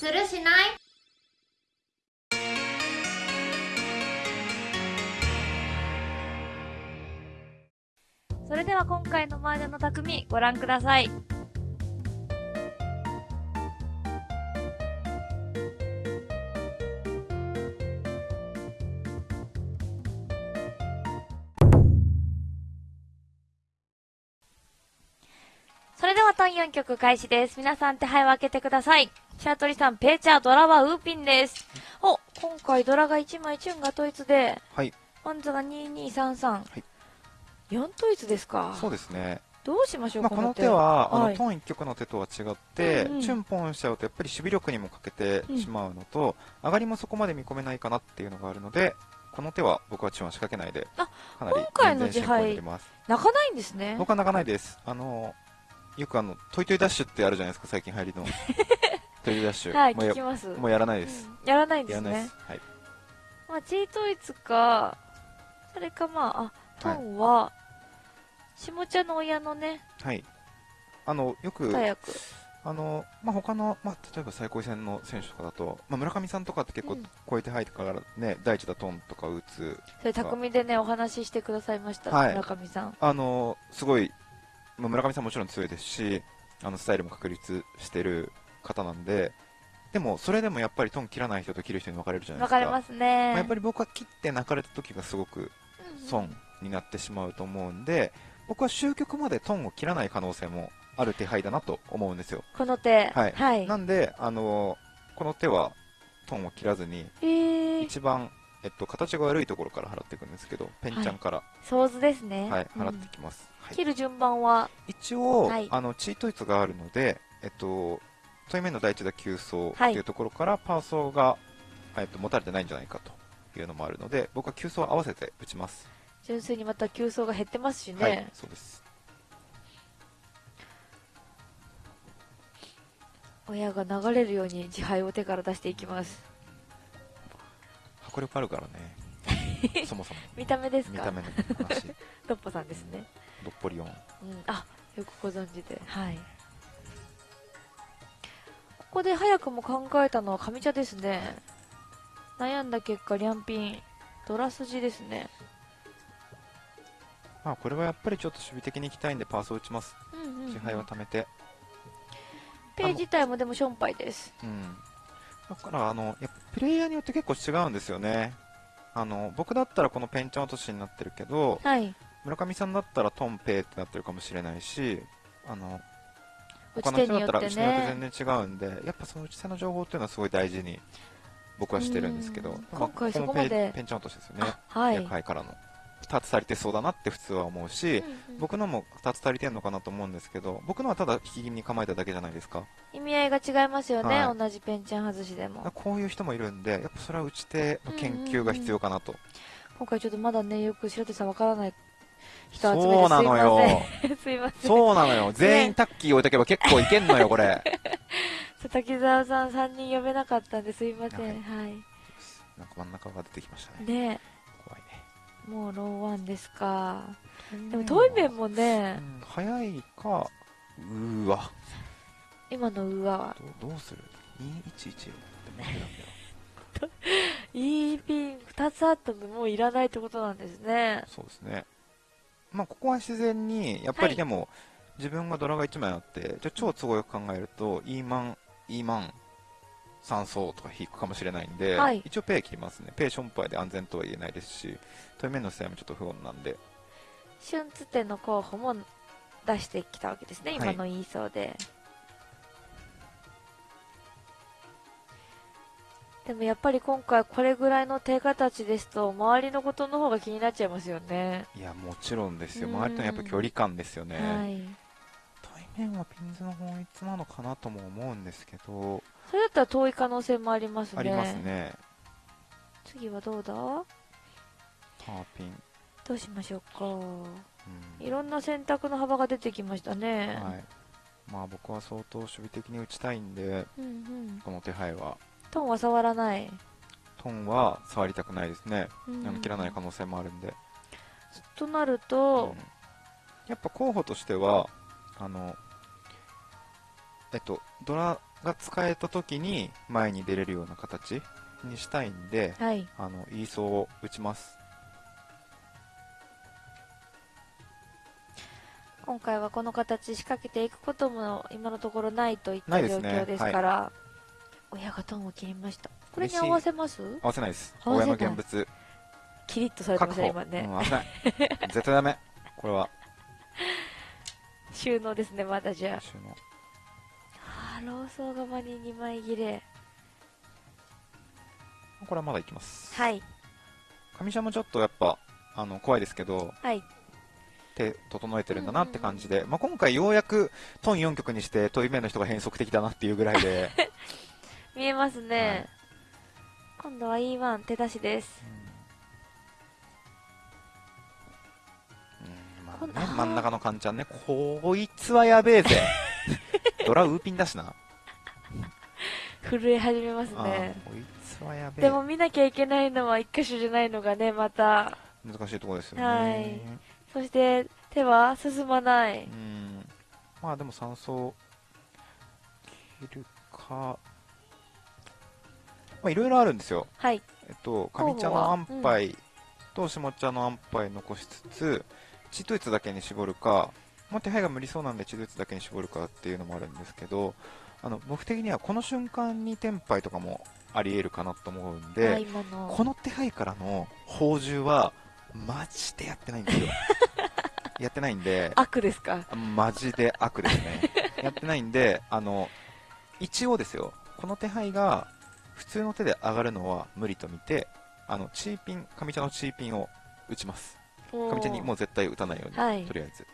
するしない？それでは今回の麻雀の匠ご覧ください。それではトン4曲開始です。皆さん手配を開けてください。シャートリさん、ペーチャー、ドラはウーピンです。お、今回ドラが1枚、チュンが統一で、はい。ワンズが2233。はい。4統一ですか？そうですね。どうしましょう、まあ、この手は、あの、はいトン一曲の手とは違って、うんうんチュンポンしちゃうと、やっぱり守備力にも欠けてしまうのと、上がりもそこまで見込めないかなっていうのがあるので、この手は僕はチュンは仕掛けないで、あかなり今回の全然進行になります。泣かないんですね。僕は泣かないです。あの、よくあの、トイトイダッシュってあるじゃないですか、最近流行りの。トイトイダッシュ。はい、もうや聞きます。もうやらないです。うんやらないんですらないです。。はい。まあ、チートイツか、それかまあ、あ、トンは、下茶の親のね、はい。あの、よく、大役。あの、まあ、他の、まあ、例えば最高位戦の選手とかだと、まあ、村上さんとかって結構うん超えて入ってからね、第一打トンとか打つ、それ、匠でね、お話ししてくださいました。はい村上さん。あの、すごい、まあ、村上さんもちろん強いですし、あの、スタイルも確立してる方なんで、でも、それでもやっぱりトン切らない人と切る人に分かれるじゃないですか。わかりますね。まあやっぱり僕は切って泣かれた時がすごくうん損になってしまうと思うんで、僕は終局までトンを切らない可能性もある手配だなと思うんですよ。この手。はいはい。なんで、あのこの手はトンを切らずに、えー、一番、えっと、形が悪いところから払っていくんですけど、ペンちゃんから、想像ですね。はい、うん払っていきます。はい切る順番は、一応、はいあの、チートイツがあるので、えっと、対面の第一打急走ってはいいうところから、パーソーが、えっと、持たれてないんじゃないかというのもあるので、僕は急走を合わせて打ちます。純粋にまた急走が減ってますしね。はい、そうです。親が流れるように自敗を手から出していきます。迫力あるからね。そもそも。見た目ですか？見た目の話。トッポさんですね。どっぽりオン。うん、あよくご存知ではいここで早くも考えたのは上茶ですね悩んだ結果リャンピンドラ筋ですねまあ、これはやっぱりちょっと守備的に行きたいんで、パーソー打ちます。うんうん、うん、支配を貯めて。ペイ自体もでもションパイですうん。だから、あの、やっぱプレイヤーによって結構違うんですよね。あの、僕だったらこのペンチャン落としになってるけど、はい村上さんだったらトンペイってなってるかもしれないし、あの、打他の人だったら打ち手によってね全然違うんで、やっぱその打ち手の情報っていうのはすごい大事に僕はしてるんですけど今回そこまでペンチャン落としですよね。あはい、役杯からの。2つ足りてそうだなって普通は思うし、うんうん僕のも2つ足りてんのかなと思うんですけど、僕のはただ引き気味に構えただけじゃないですか。意味合いが違いますよね、はい同じペンチャン外しでもこういう人もいるんで、やっぱそれは打ち手の研究が必要かなと。今回ちょっとまだねよく白手さんわからない人集めてそうなのよ。すいませんそうなのよ。全員タッキー置いとけば結構いけんのよ、これ。滝沢さん3人呼べなかったんですいませんはいはいなんか真ん中が出てきましたね。ね。もうローワンですかでもトイメンもうねん早いか、うーわ。今の上はどうどうする ?211 って待ってなんだよ。いいピン2つあってももういらないってことなんですねそうですね。まあ、ここは自然に、やっぱはいりでも、自分がドラが1枚あって、じゃあ超都合よく考えると、イーマン、イーマン、3層とか引くかもしれないんで、はい。一応ペイ切りますね。ペイションパイで安全とは言えないですし、対面の試合もちょっと不穏なんで、春津店の候補も出してきたわけですねはい。今の言いそうで、でもやっぱり今回これぐらいの手形ですと周りのことの方が気になっちゃいますよね。いや、もちろんですよ。うん。周りとのやっぱ距離感ですよね。はい。対面はピンズの本質なのかなとも思うんですけど、それだったら遠い可能性もありますねありますね。次はどうだ？パーピン。どうしましょうかうんいろんな選択の幅が出てきましたね、はい。まあ僕は相当守備的に打ちたいんで、うんうんこの手配は。トンは触らない、トンは触りたくないですね。うん切らない可能性もあるんで。となるとうん、やっぱ候補としては、あの、えっと、ドラが使えた時に前に出れるような形にしたいんで、はい。あの、イーソーを打ちます。今回はこの形仕掛けていくことも今のところないといった状況ですから、親がトンを切りました？これに合わせます？合わせないです。合わせない親の現物、キリッとされてま。したね、今ね。うん、合わせない。絶対ダメ。これは、収納ですね、まだじゃ収納。あ。ローソー側に2枚切れ。これはまだいきます。はい。上茶もちょっとやっぱ、あの、怖いですけど、はい。手整えてるんだなって感じで、まあ、今回ようやくトン4曲にして問い目の人が変則的だなっていうぐらいで、見えますね。はい今度は E1 手出しです。うんまあこんね、真ん中のカンちゃんね、こいつはやべえぜ。ドラウーピンだしな。震え始めますあね。ーこいつはやべえ。でも見なきゃいけないのは一箇所じゃないのがね、また。難しいところですよね。はいそして手は進まない。うん。まあでも酸素切るか。まあいろいろあるんですよ。はい。えっと、上茶の安牌と下茶の安牌残しつつ、血統一だけに絞るか、まあ、手配が無理そうなんで血統一だけに絞るかっていうのもあるんですけど、あの僕的にはこの瞬間にテンパイとかもあり得るかなと思うんあで。この手配からの宝珠は、マジでやってないんですよ。やってないんで、悪ですか？マジで悪ですね。やってないんで、あの、一応ですよ、この手配が普通の手で上がるのは無理と見て、あの、チーピン、上茶のチーピンを打ちます。上茶にもう絶対打たないように、はいとりあえず。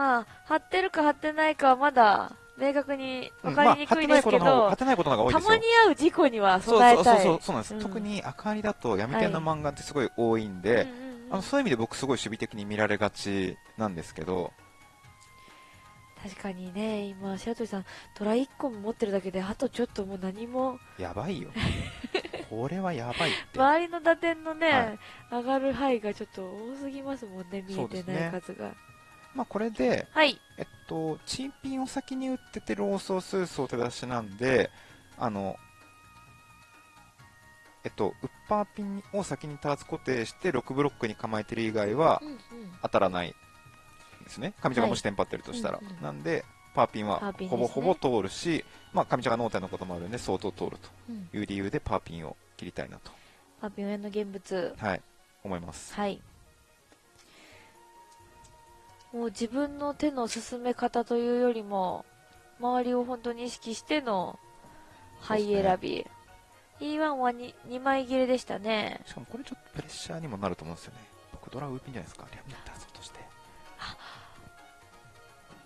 まあ、貼ってるか貼ってないかはまだ明確に分かりにくいまあですけど、当てないことの方が多いた。まに会う事故にはそう備えたい。そうそうそうそうなんです、うん特に赤りだと闇天の漫画ってすごい多いんで、うんうんうんあのそういう意味で僕すごい守備的に見られがちなんですけど、確かにね、今、白鳥さん、トラ1個も持ってるだけで、あとちょっともう何も、やばいよ。これはやばいって。周りの打点のね、はい上がる範囲がちょっと多すぎますもんね、見えてない数が。まあこれで、はい。えっと、チーピンを先に打っててローソースースを手出しなんで、あの、えっと、ウッパーピンを先にターツ固定して6ブロックに構えてる以外は。当たらないですね。上茶がもしテンパってるとしたら。うんうんなんで、パーピンはほぼほぼ通るし、まあ上茶が脳天のこともあるんで相当通るうんという理由でパーピンを切りたいなと、あ、病院の現物。はい、思います。はい。もう自分の手の進め方というよりも、周りを本当に意識しての牌選び。E1 は 2, 2枚切れでしたね。しかもこれちょっとプレッシャーにもなると思うんですよね。僕ドラウーピンじゃないですか。リャミッターズとして。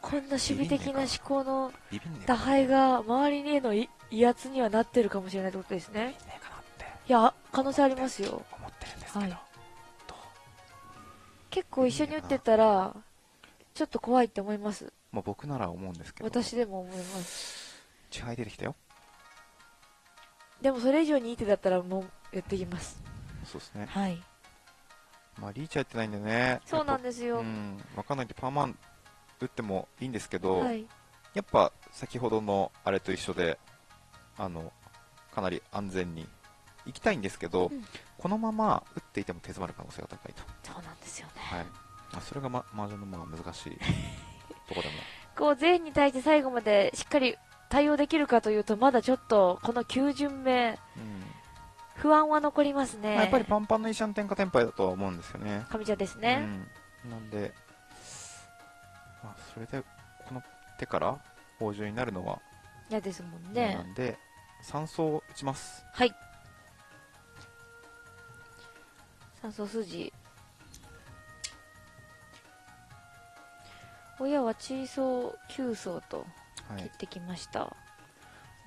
こんな守備的な思考の打敗が周りへのい威圧にはなってるかもしれないってことですね。いや、可能性ありますよ。思ってるんですけど、はい結構一緒に打ってたら、ちょっと怖いって思います。まあ、僕なら思うんですけど私でも思います。支配出てきたよでもそれ以上にいい手だったらもうやってきます。そうですねはい。まあリーチやってないんでねそうなんでですよ。うん分かんないんでパーマン打ってもいいんですけど、はい。やっぱ先ほどのあれと一緒であのかなり安全に行きたいんですけど、うんこのまま打っていても手詰まる可能性が高いと、そうなんですよね。はいまあ、それが、ま、麻雀のまあ難しい ところでもこう、全員に対して最後までしっかり対応できるかというと、まだちょっと、この9巡目、うん不安は残りますね。まあ、やっぱりパンパンのイシャン天下天敗だとは思うんですよね。上茶ですね。うん、なんで、まあ、それでこの手から宝珠になるのは嫌ですもん嫌ね。なんで、三層打ちます。はい。酸素筋。親はチーソー9層とはい。切ってきました。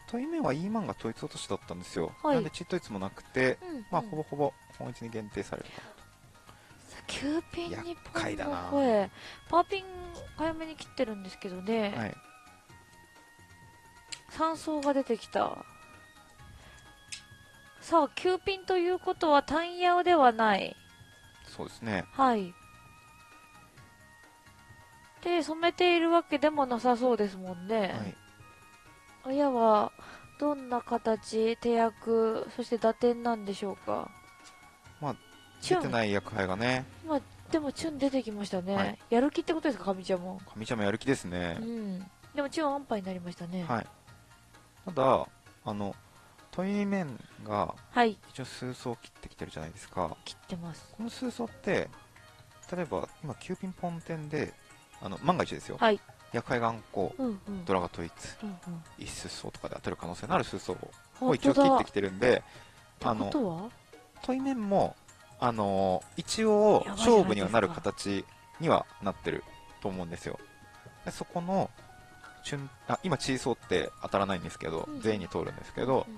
という面は E マンが統一落としだったんですよ。はいなんで、チッ統一もなくて、うん、まあ、うんほぼほぼ本一に限定されるかなと。9ピン厄日介だな本の声。パーピン早めに切ってるんですけどね。はい。3層が出てきた。さあ、9ピンということは単ヤオではない。そうですね。はい。で、染めているわけでもなさそうですもんね。はい。親はどんな形、手役、そして打点なんでしょうか。まあ、出てない役配がね、でもチュン出てきましたね。はいやる気ってことですか、かみちゃんも。上ちゃんもやる気ですねう。ん。でもチュン安牌になりましたね。はい。ただ、あの、問い面がはい。一応数層切ってきてるじゃないですか。切ってます。この数層って、例えば今9ピンポン点で、あの、万が一ですよ。はい。眼光、うんうん。ドラが統一、うんうん。一数層とかで当たる可能性のある数層を本一応。切ってきてるんで、ってことは？問い面も、あのー一応勝負にはなる形にはなってると思うんですよでそこのあ今チーソーって当たらないんですけど、うん全員に通るんですけど、うん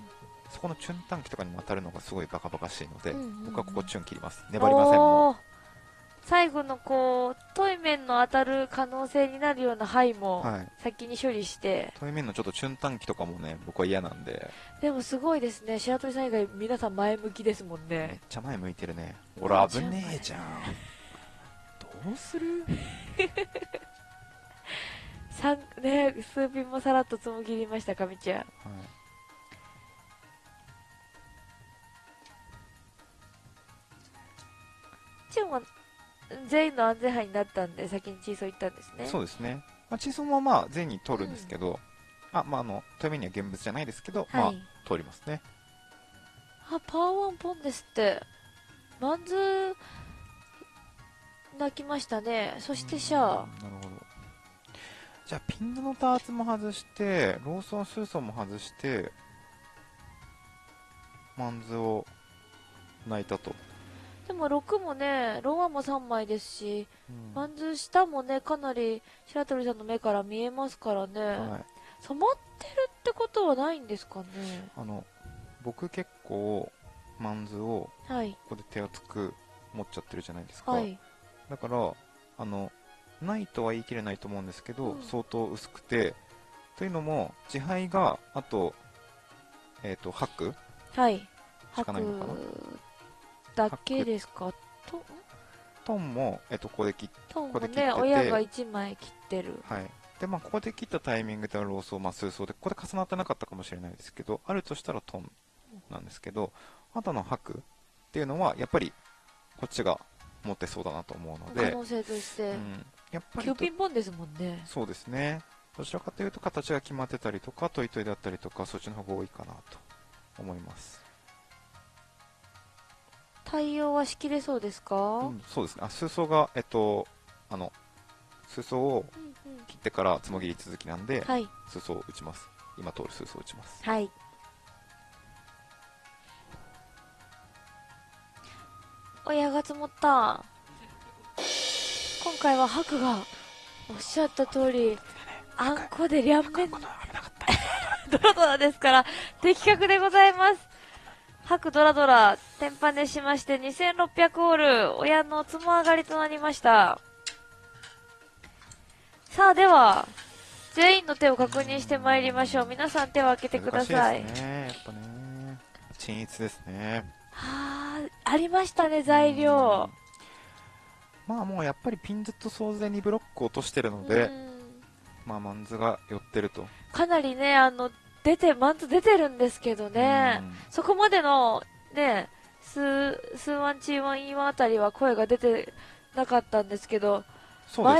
そこのチュン短期とかにも当たるのがすごいバカバカしいので、僕はここチュン切ります粘りませんもおー最後のこう、トイメンの当たる可能性になるような範囲もはい。先に処理して、問い面のちょっとチュン短期とかもね僕は嫌なんで。でもすごいですね。白鳥さん以外皆さん前向きですもんめっね。ちゃ前向いてるね。俺危ねえじゃん。どうする？三ね、数ピンもさらっとつもぎりました、かみちゃん。はい。チュンは全員の安全範囲になったんで、先にチーソー行ったんですね。そうですね、まあ、チーソーもまあ全員に通るんですけど、あまああの問い面には現物じゃないですけど、まあはい。通りますねあ、パワーワンポンですって。マンズ、泣きましたね。そしてシャア。うんなるほどじゃあピンズのターツも外してローソンスーソンも外してマンズを泣いたと、でも6もね、ローワンも3枚ですし、うんマンズ下もね、かなり白鳥さんの目から見えますからね。はい、染まってるってことはないんですかね？あの僕結構マンズをはい。ここで手厚く持っちゃってるじゃないですか、はい。だからあのないとは言い切れないと思うんですけど、うん相当薄くてというのも自敗があとえっ、と白はい。しかないのかな？白だけですか？と、んトンも、えっとここで切っトンもここで切っててね、親が1枚切ってる。はいでまあ、ここで切ったタイミングではローソー、まあ、数層でここで重なってなかったかもしれないですけどあるとしたらトンなんですけどあとの白っていうのはやっぱりこっちが持ってそうだなと思うので、可能性としてう。ん、やっぱり9ピンポンですもんね。そうですねどちらかというと形が決まってたりとかトイトイだったりとかそっちの方が多いかなと思います、対応はしきれそうですか、うん、そうですねあ数層がえっとあの数層をうんうん切ってからつもぎり続きなんで、はい。数層を打ちます今通る数層を打ちますはい。親が積もった。今回は白がおっしゃった通り、あんこで両面 ドラドラですから、的確でございます。白ドラドラ、天パネしまして2600オール、親のつも上がりとなりました。さあ、では、全員の手を確認してまいりましょう。皆さん手を開けてください。いですねやっぱね均一ですねはあ、ありましたね、材料。まあもうやっぱりピンズと総勢にブロックを落としてるので、うんまあマンズが寄ってるとかなりね、あの、出て、マンツ出てるんですけどね。うんそこまでの、ね、数、数ワンチーワンイーワンあたりは声が出てなかったんですけど、ね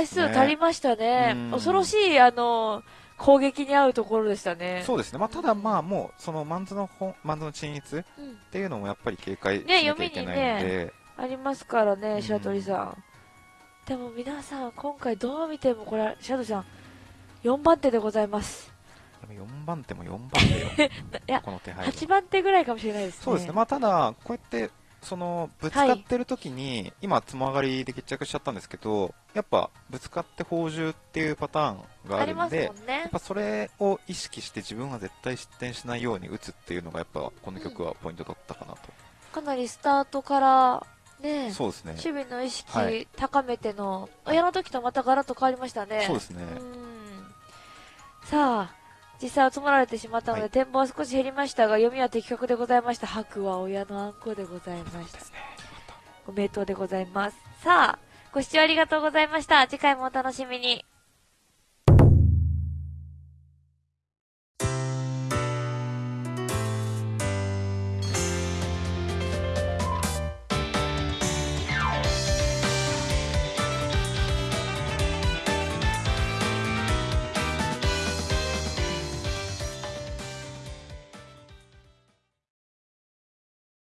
数足りましたねうん。恐ろしい、あの、攻撃に合うところでしたね。そうですね、まあ、ただまあもうそのマンズの本マンズの均一っうんていうのもやっぱり警戒しねなきゃいけないので、ありますからね、うん白鳥さん。でも皆さん、今回どう見てもこれ、白鳥さん、4番手でございます。でも4番手も4番手よ。いやこの手配は8番手ぐらいかもしれないですね。そうですね、まあ、ただこうやってそのぶつかってる時に、今つも上がりで決着しちゃったんですけどやっぱぶつかって宝珠っていうパターンがあるんでね。やっ。ぱそれを意識して自分は絶対失点しないように打つっていうのがやっぱこの曲はポイントだったかなと、かなりスタートから、ね、そうですね。守備の意識はい。高めての、親の時とまたガラッと変わりましたね。そうですね、うん。さあ、実際は積もられてしまったので、はい展望は少し減りましたが、読みは的確でございました。白は親のあんこでございましたご名答でございます。さあ、ご視聴ありがとうございました。次回もお楽しみに。